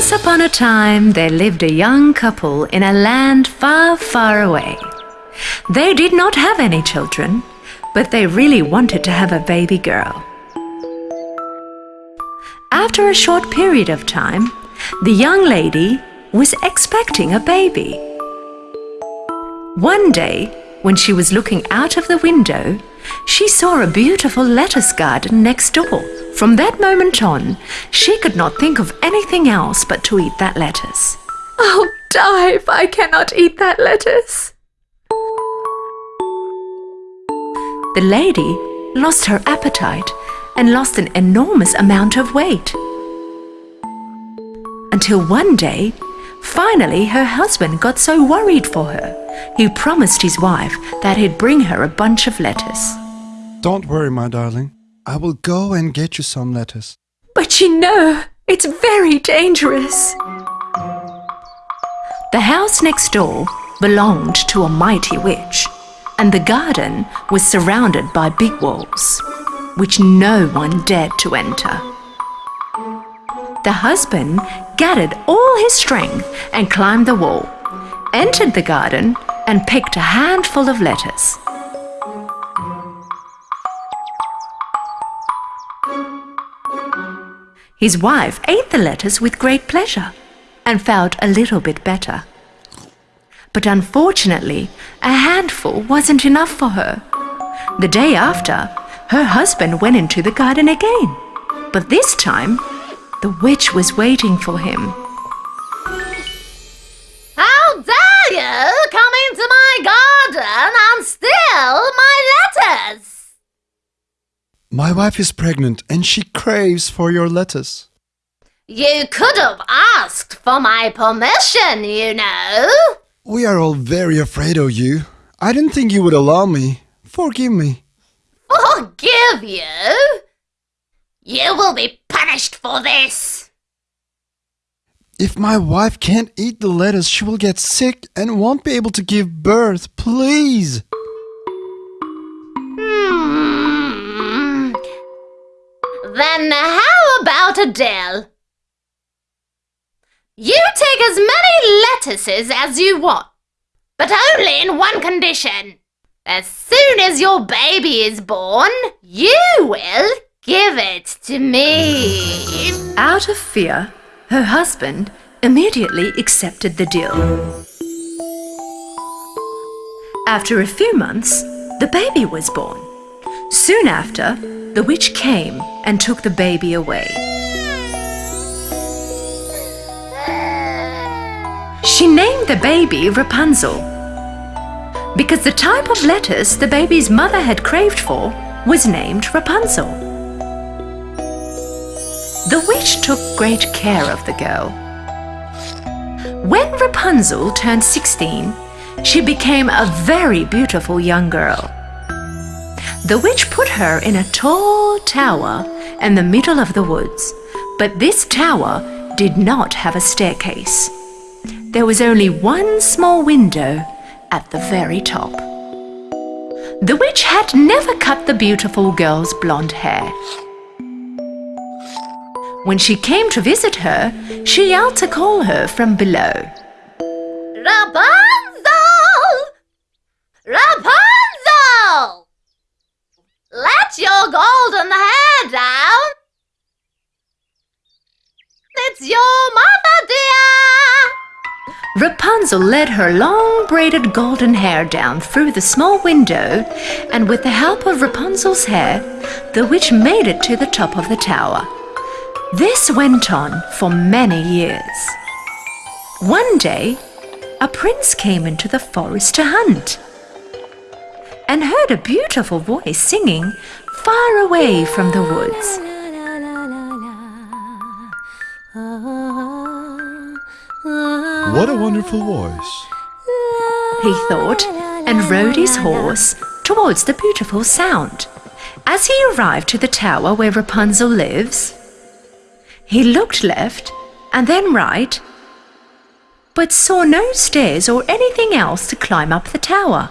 Once upon a time, there lived a young couple in a land far, far away. They did not have any children, but they really wanted to have a baby girl. After a short period of time, the young lady was expecting a baby. One day, when she was looking out of the window, she saw a beautiful lettuce garden next door. From that moment on, she could not think of anything else but to eat that lettuce. I'll die if I cannot eat that lettuce. The lady lost her appetite and lost an enormous amount of weight. Until one day, finally her husband got so worried for her, he promised his wife that he'd bring her a bunch of lettuce. Don't worry, my darling. I will go and get you some lettuce. But you know, it's very dangerous. The house next door belonged to a mighty witch, and the garden was surrounded by big walls, which no one dared to enter. The husband gathered all his strength and climbed the wall, entered the garden, and picked a handful of lettuce. His wife ate the lettuce with great pleasure and felt a little bit better. But unfortunately, a handful wasn't enough for her. The day after, her husband went into the garden again. But this time, the witch was waiting for him. How dare you come into my garden and steal? My wife is pregnant and she craves for your lettuce. You could have asked for my permission, you know. We are all very afraid of you. I didn't think you would allow me. Forgive me. Forgive you? You will be punished for this. If my wife can't eat the lettuce, she will get sick and won't be able to give birth. Please. Then how about a deal? You take as many lettuces as you want, but only in one condition. As soon as your baby is born, you will give it to me. Out of fear, her husband immediately accepted the deal. After a few months, the baby was born. Soon after, the witch came and took the baby away. She named the baby Rapunzel because the type of lettuce the baby's mother had craved for was named Rapunzel. The witch took great care of the girl. When Rapunzel turned 16, she became a very beautiful young girl. The witch put her in a tall tower in the middle of the woods, but this tower did not have a staircase. There was only one small window at the very top. The witch had never cut the beautiful girl's blonde hair. When she came to visit her, she yelled to call her from below. Rapunzel! Rapunzel! Let your golden hair down. It's your mother, dear. Rapunzel led her long braided golden hair down through the small window, and with the help of Rapunzel's hair, the witch made it to the top of the tower. This went on for many years. One day, a prince came into the forest to hunt and heard a beautiful voice singing far away from the woods. What a wonderful voice. he thought, and rode his horse towards the beautiful sound. As he arrived to the tower where Rapunzel lives, he looked left and then right, but saw no stairs or anything else to climb up the tower.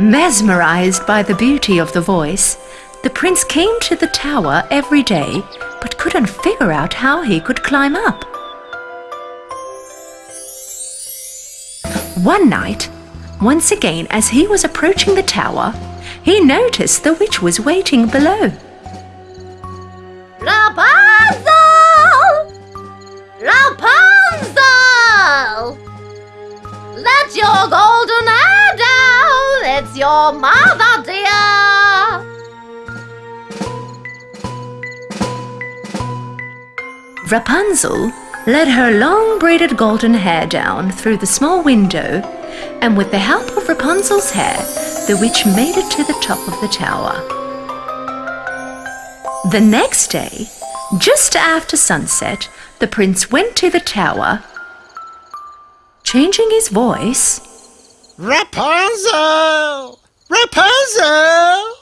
Mesmerized by the beauty of the voice, the prince came to the tower every day but couldn't figure out how he could climb up. One night, once again as he was approaching the tower, he noticed the witch was waiting below. Rapunzel! Rapunzel! Let your golden your mother, dear! Rapunzel let her long braided golden hair down through the small window, and with the help of Rapunzel's hair, the witch made it to the top of the tower. The next day, just after sunset, the prince went to the tower. Changing his voice, Rapunzel! Rapunzel!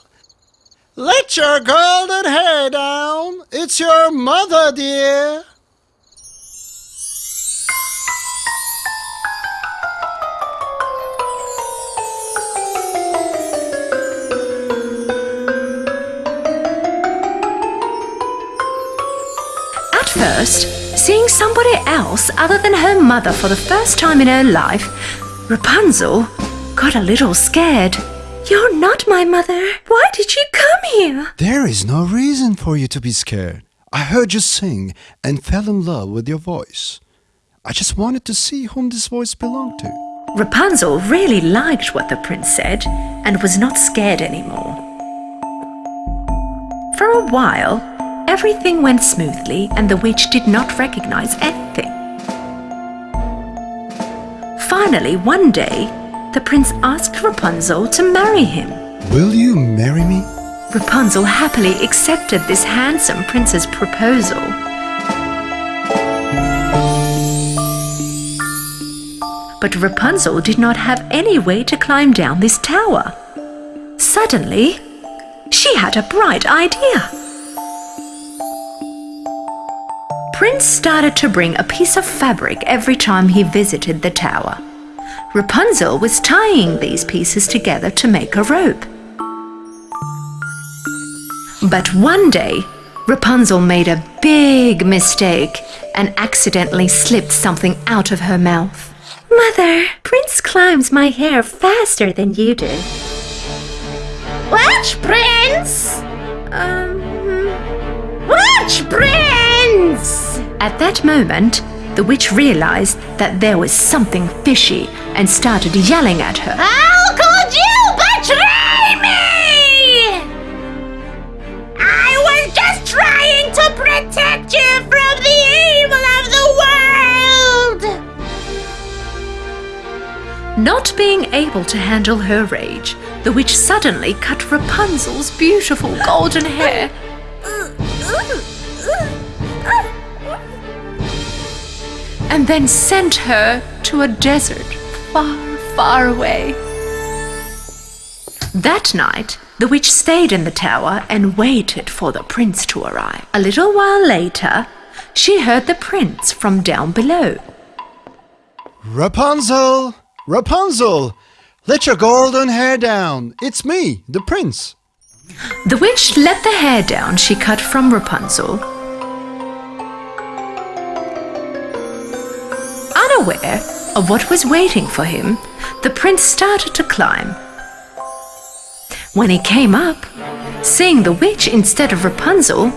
Let your golden hair down. It's your mother, dear. At first, seeing somebody else other than her mother for the first time in her life, Rapunzel got a little scared. You're not my mother. Why did you come here? There is no reason for you to be scared. I heard you sing and fell in love with your voice. I just wanted to see whom this voice belonged to. Rapunzel really liked what the prince said and was not scared anymore. For a while, everything went smoothly and the witch did not recognize anything. Finally, one day, the prince asked Rapunzel to marry him. Will you marry me? Rapunzel happily accepted this handsome prince's proposal. But Rapunzel did not have any way to climb down this tower. Suddenly, she had a bright idea. Prince started to bring a piece of fabric every time he visited the tower. Rapunzel was tying these pieces together to make a rope. But one day, Rapunzel made a big mistake and accidentally slipped something out of her mouth. Mother, Prince climbs my hair faster than you do. Which prince? Um, Which prince? At that moment, the witch realized that there was something fishy and started yelling at her. How could you betray me? I was just trying to protect you from the evil of the world. Not being able to handle her rage, the witch suddenly cut Rapunzel's beautiful golden hair. and then sent her to a desert far, far away. That night, the witch stayed in the tower and waited for the prince to arrive. A little while later, she heard the prince from down below. Rapunzel! Rapunzel! Let your golden hair down. It's me, the prince. The witch let the hair down she cut from Rapunzel. Unaware of what was waiting for him, the prince started to climb. When he came up, seeing the witch instead of Rapunzel,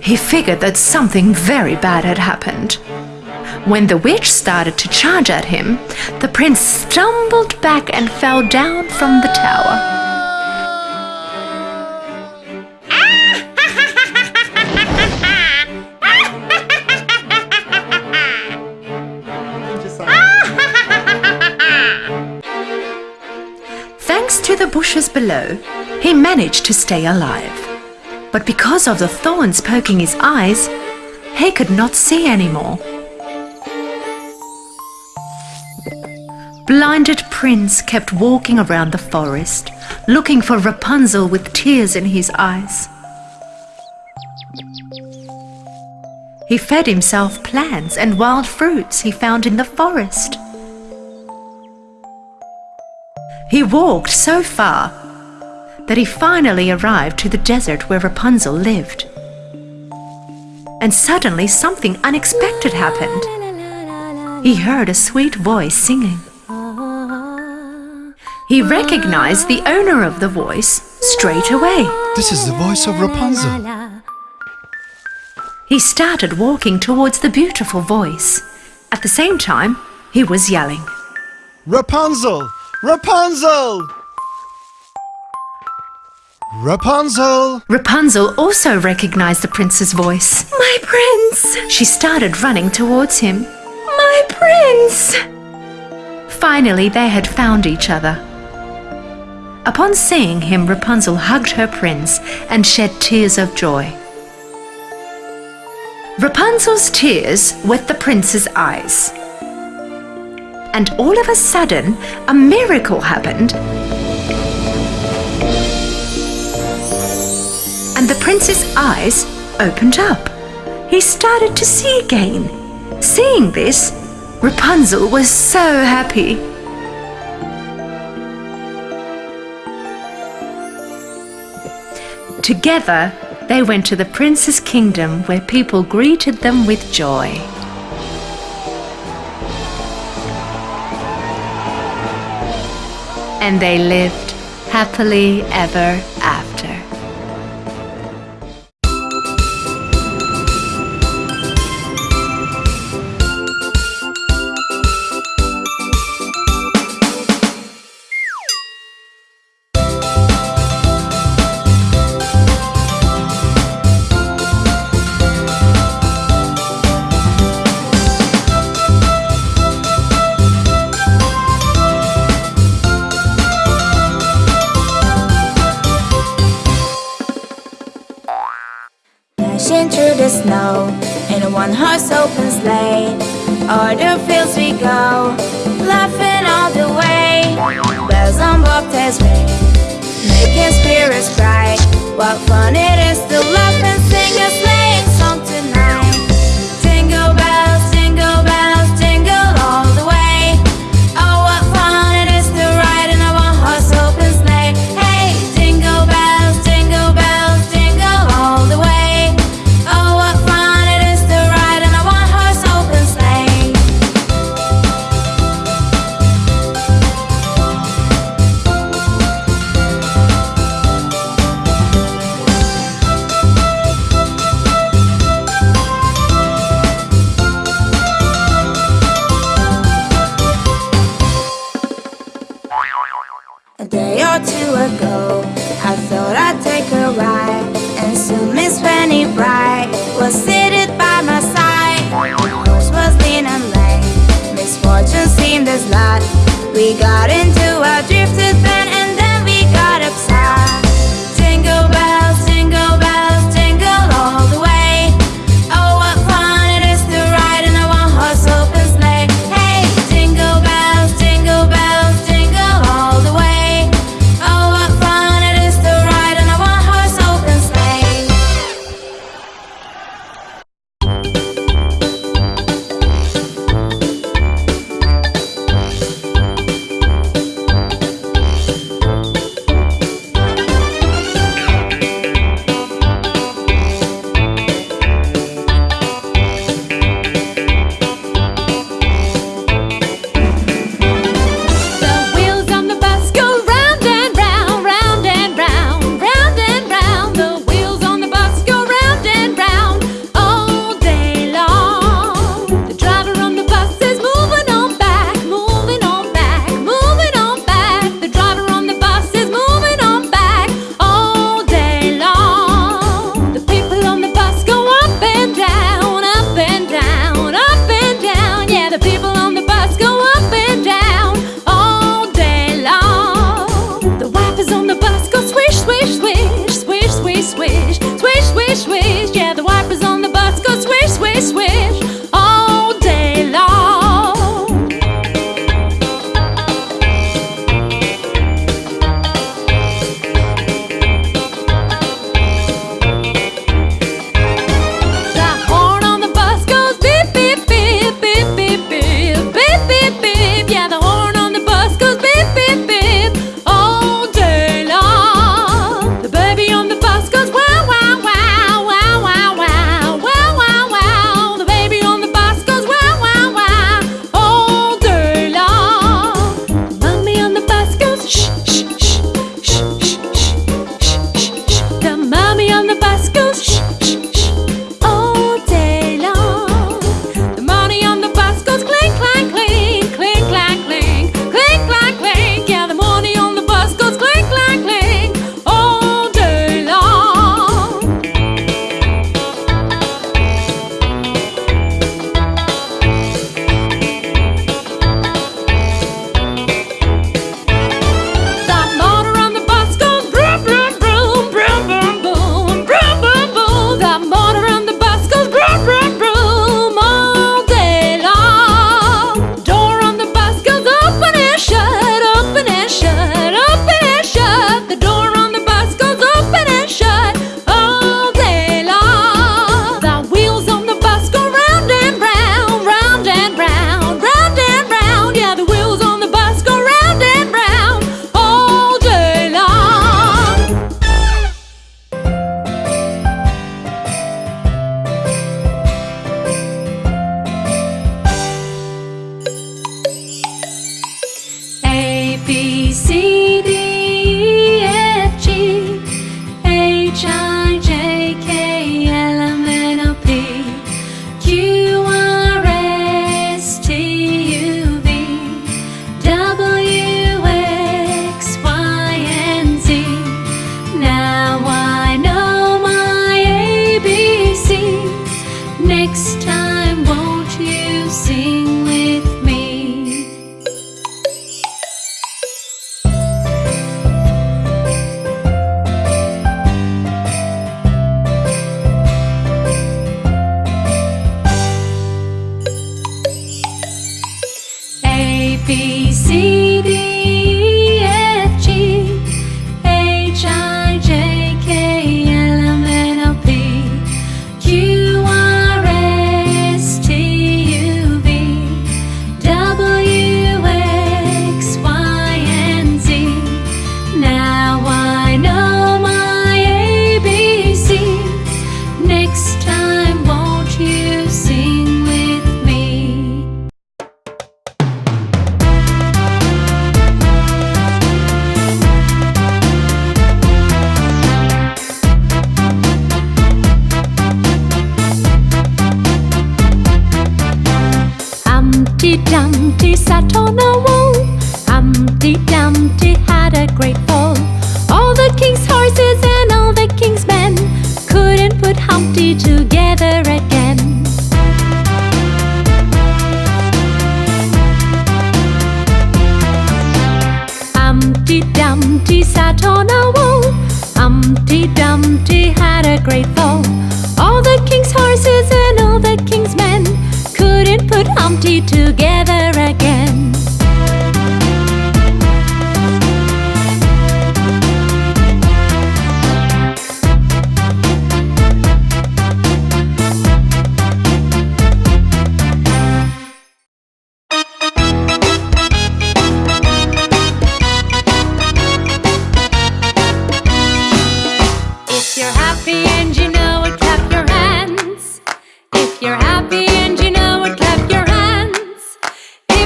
he figured that something very bad had happened. When the witch started to charge at him, the prince stumbled back and fell down from the tower. Bushes below, he managed to stay alive. But because of the thorns poking his eyes, he could not see anymore. Blinded Prince kept walking around the forest, looking for Rapunzel with tears in his eyes. He fed himself plants and wild fruits he found in the forest. He walked so far that he finally arrived to the desert where Rapunzel lived. And suddenly something unexpected happened. He heard a sweet voice singing. He recognized the owner of the voice straight away. This is the voice of Rapunzel. He started walking towards the beautiful voice. At the same time, he was yelling. Rapunzel! Rapunzel! Rapunzel! Rapunzel also recognized the prince's voice. My prince! She started running towards him. My prince! Finally, they had found each other. Upon seeing him, Rapunzel hugged her prince and shed tears of joy. Rapunzel's tears wet the prince's eyes. And all of a sudden, a miracle happened. And the prince's eyes opened up. He started to see again. Seeing this, Rapunzel was so happy. Together, they went to the prince's kingdom where people greeted them with joy. And they lived happily ever after. In a one horse open sleigh. O'er the fields we go, laughing all the way. Bells on bobtails ring, making spirits bright. What fun it is to laugh and sing a sleighing got into Dumpty sat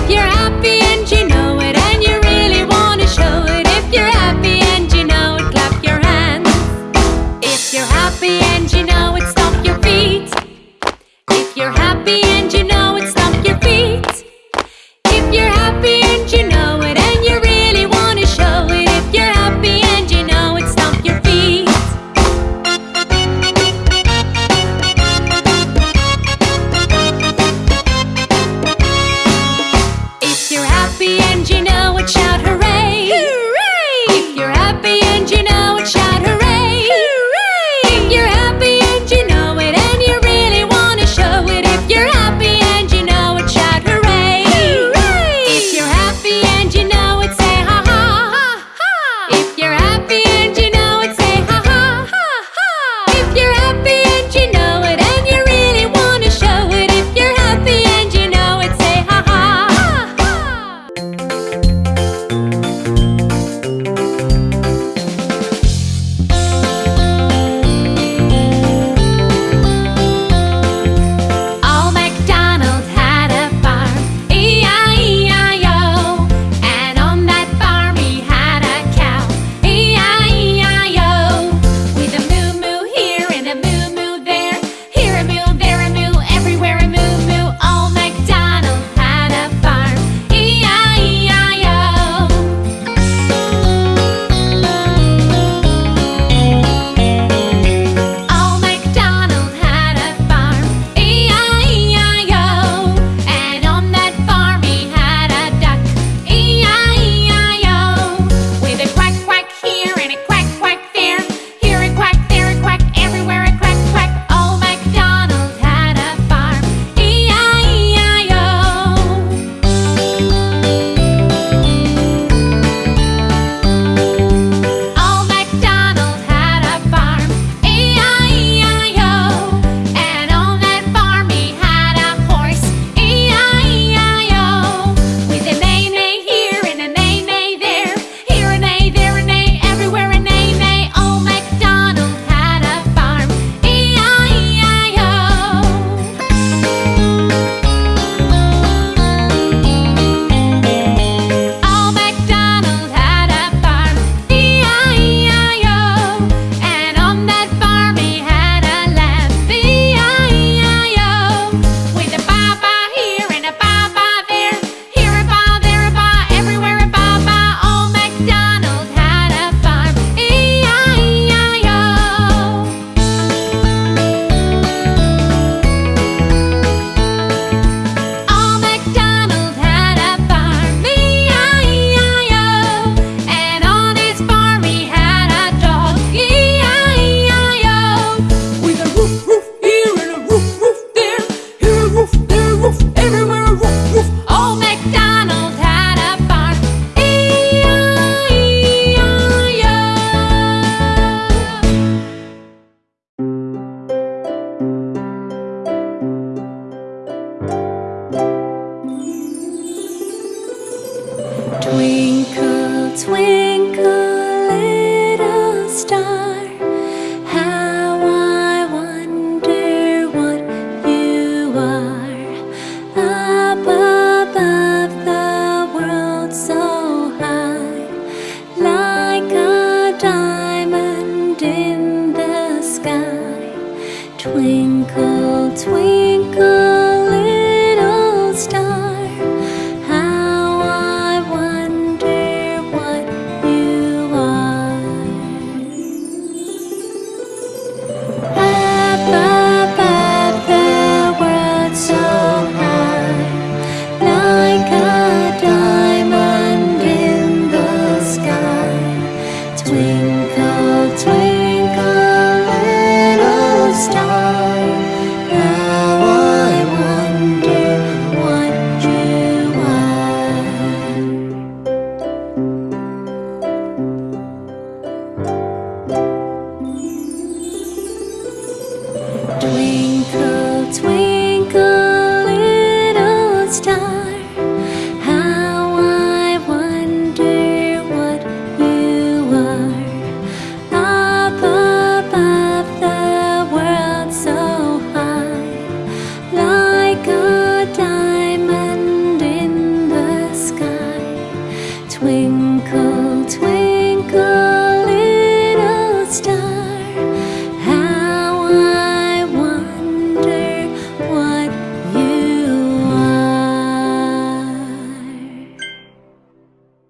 you're